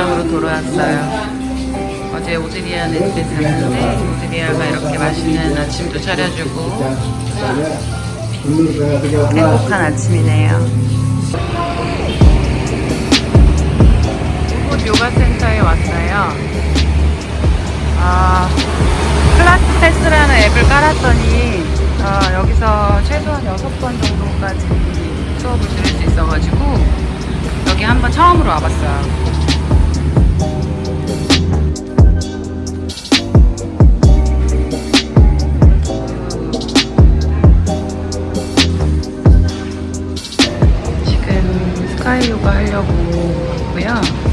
지방으로 돌아왔어요. 어제 오드리아네 집에 잤는데 오드리아가 이렇게 맛있는 아침도 차려주고 행복한 아침이네요. 이곳 요가 센터에 왔어요. 아, 패스라는 앱을 깔았더니 아, 여기서 최소한 6번 정도까지 수업을 들을 수 있어가지고 여기 한번 처음으로 와봤어요. 하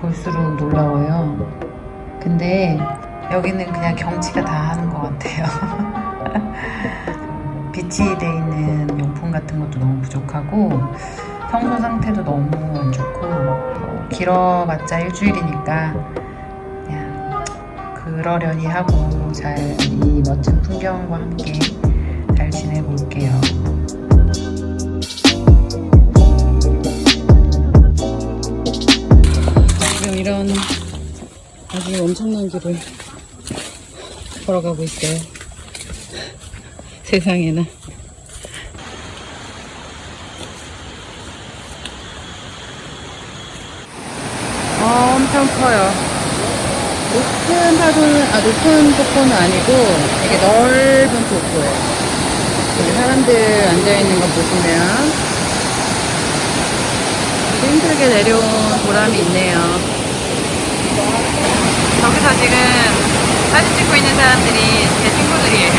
볼수록 놀라워요. 근데 여기는 그냥 경치가 다 하는 것 같아요. 빛이 돼 있는 용품 같은 것도 너무 부족하고 평소 상태도 너무 안 좋고 뭐 길어봤자 일주일이니까 그냥 그러려니 하고 잘 이 멋진 풍경과 함께 잘 지내볼게요. 이런 아주 엄청난 길을 걸어가고 있어요. 세상에나. 엄청 커요. 높은 파도는, 아, 높은 폭포는 아니고 되게 넓은 폭포예요. 사람들 앉아있는 거 보시면 힘들게 내려온 보람이 있네요. 저기서 지금 사진 찍고 있는 사람들이 제 친구들이에요.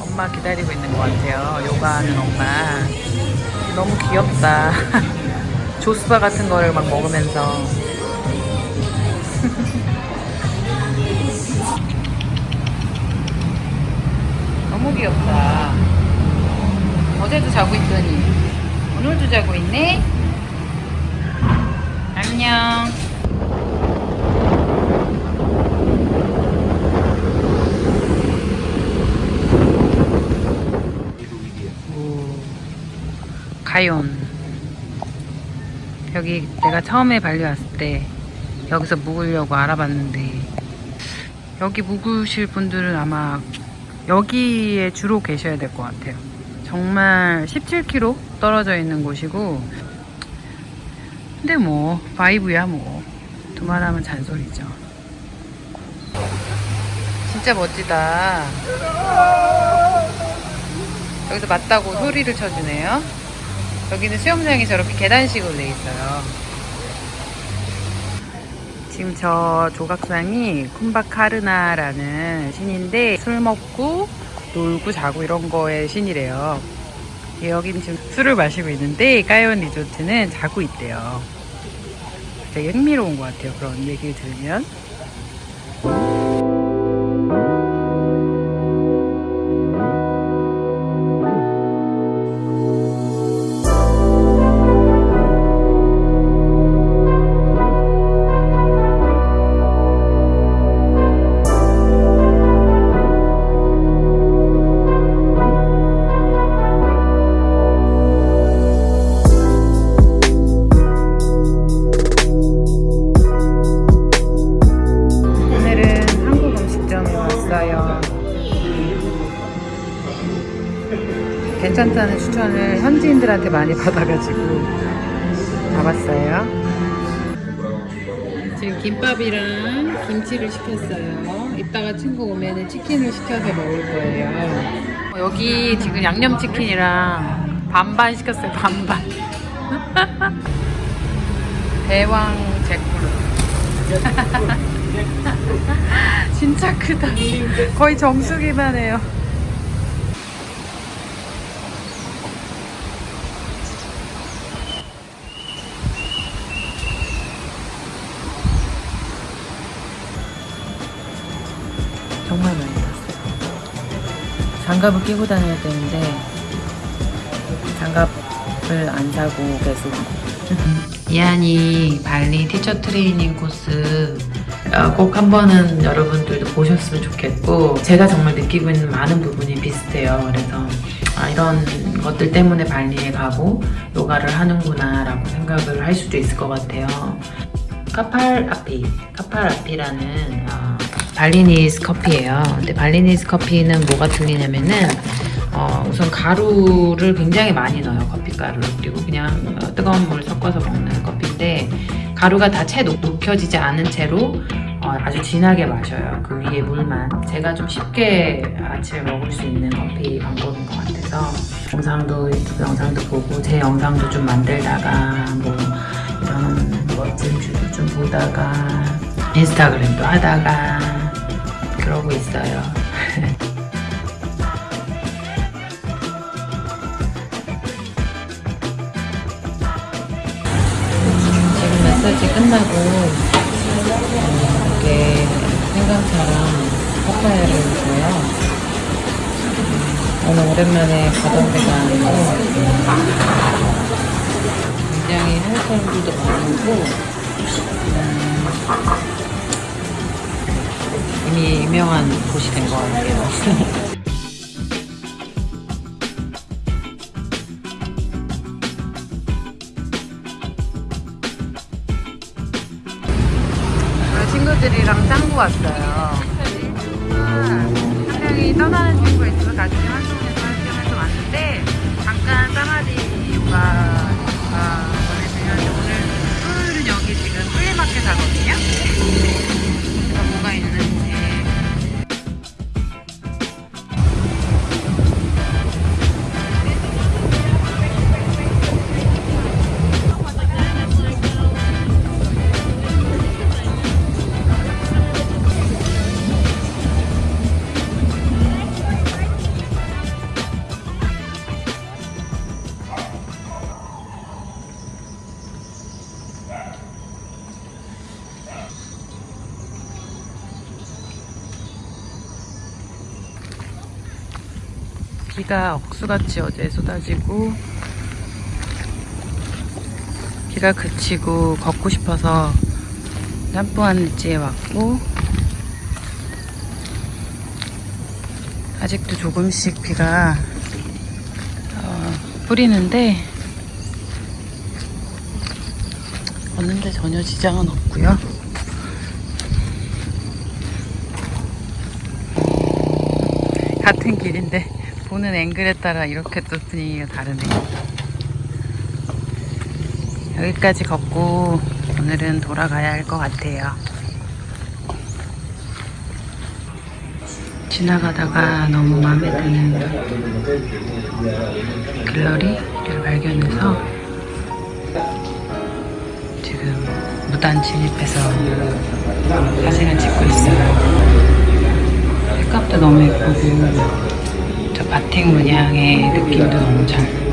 엄마 기다리고 있는 것 같아요. 요가하는 엄마. 너무 귀엽다. 조스바 같은 거를 막 먹으면서. 너무 귀엽다. 어제도 자고 있더니 오늘도 자고 있네. 안녕. 가yon. 여기 내가 처음에 발리 왔을 때 여기서 묵으려고 알아봤는데 여기 묵으실 분들은 아마 여기에 주로 계셔야 될 것 같아요. 정말 17km 떨어져 있는 곳이고 근데 뭐 바이브야 뭐 두말하면 잔소리죠. 진짜 멋지다. 여기서 맞다고 소리를 쳐주네요. 여기는 수영장이 저렇게 계단식으로 돼 있어요. 지금 저 조각상이 쿰바카르나라는 신인데 술 먹고 놀고 자고 이런 거의 신이래요. 여기는 지금 술을 마시고 있는데 까이온 리조트는 자고 있대요. 되게 흥미로운 것 같아요. 그런 얘기를 들으면. 괜찮다는 추천을 현지인들한테 많이 받아가지고 가봤어요. 지금 김밥이랑 김치를 시켰어요. 이따가 친구 오면은 치킨을 시켜서 먹을 거예요. 여기 지금 양념치킨이랑 반반 시켰어요. 반반. 대왕 잭프루트. 진짜 크다. 거의 정수기만 해요. 장갑을 끼고 다녀야 되는데 장갑을 안 사고 계속 이한이 발리 티처 트레이닝 코스 어, 꼭한 번은 여러분들도 보셨으면 좋겠고 제가 정말 느끼고 있는 많은 부분이 비슷해요. 그래서 아, 이런 것들 때문에 발리에 가고 요가를 하는구나 라고 생각을 할 수도 있을 것 같아요. 카팔 아피, 카팔 아피라는 어, 발리니스 커피예요. 근데 발리니스 커피는 뭐가 틀리냐면은 어, 우선 가루를 굉장히 많이 넣어요. 커피 가루를 그리고 그냥 어, 뜨거운 물 섞어서 먹는 커피인데 가루가 다 채 녹여지지 않은 채로 어, 아주 진하게 마셔요. 그 위에 물만. 제가 좀 쉽게 아침에 먹을 수 있는 커피 방법인 것 같아서 영상도 유튜브 영상도 보고 제 영상도 좀 만들다가 뭐 이런 멋진 뷰도 좀 보다가 인스타그램도 하다가 그러고 있어요. 지금 마사지 끝나고 이렇게 생강차랑 파파야를 줘요. 오늘 오랜만에 가던 데가 아니고 굉장히 한국 사람들도 많이 오고 음, 이미 유명한 곳이 된 것 같아요. 친구들이랑 짱구 왔어요. 한 명이 떠나는 친구 있어서 같이 활 비가 억수같이 어제 쏟아지고 비가 그치고 걷고 싶어서 짬뽕한 느지에 왔고 아직도 조금씩 비가 어, 뿌리는데 걷는데 전혀 지장은 없고요. 같은 길인데 보는 앵글에 따라 이렇게 또 분위기가 다르네요. 여기까지 걷고 오늘은 돌아가야 할 것 같아요. 지나가다가 너무 마음에 드는 갤러리를 발견해서 지금 무단 진입해서 사진을 찍고 있어요. 색감도 너무 예쁘고 저 바틱 문양의 느낌도 너무 잘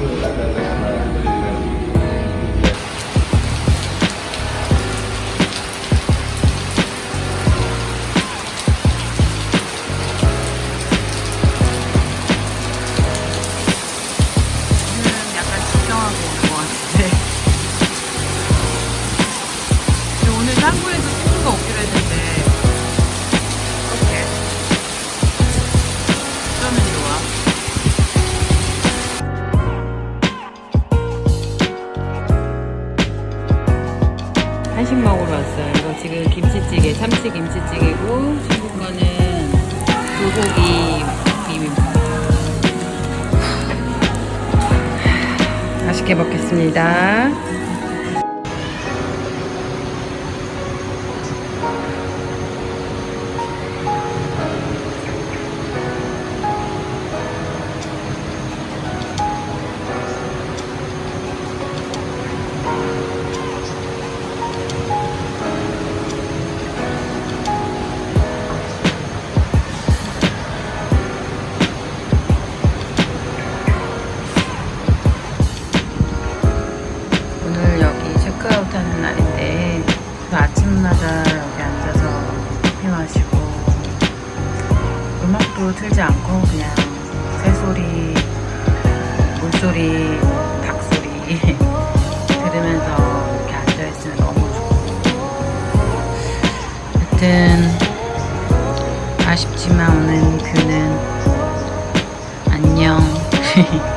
맛있게 먹겠습니다. 틀지 않고 그냥 새소리, 물소리, 닭소리 들으면서 이렇게 앉아있으면 너무 좋고. 하여튼 아쉽지만 오늘 그는 안녕.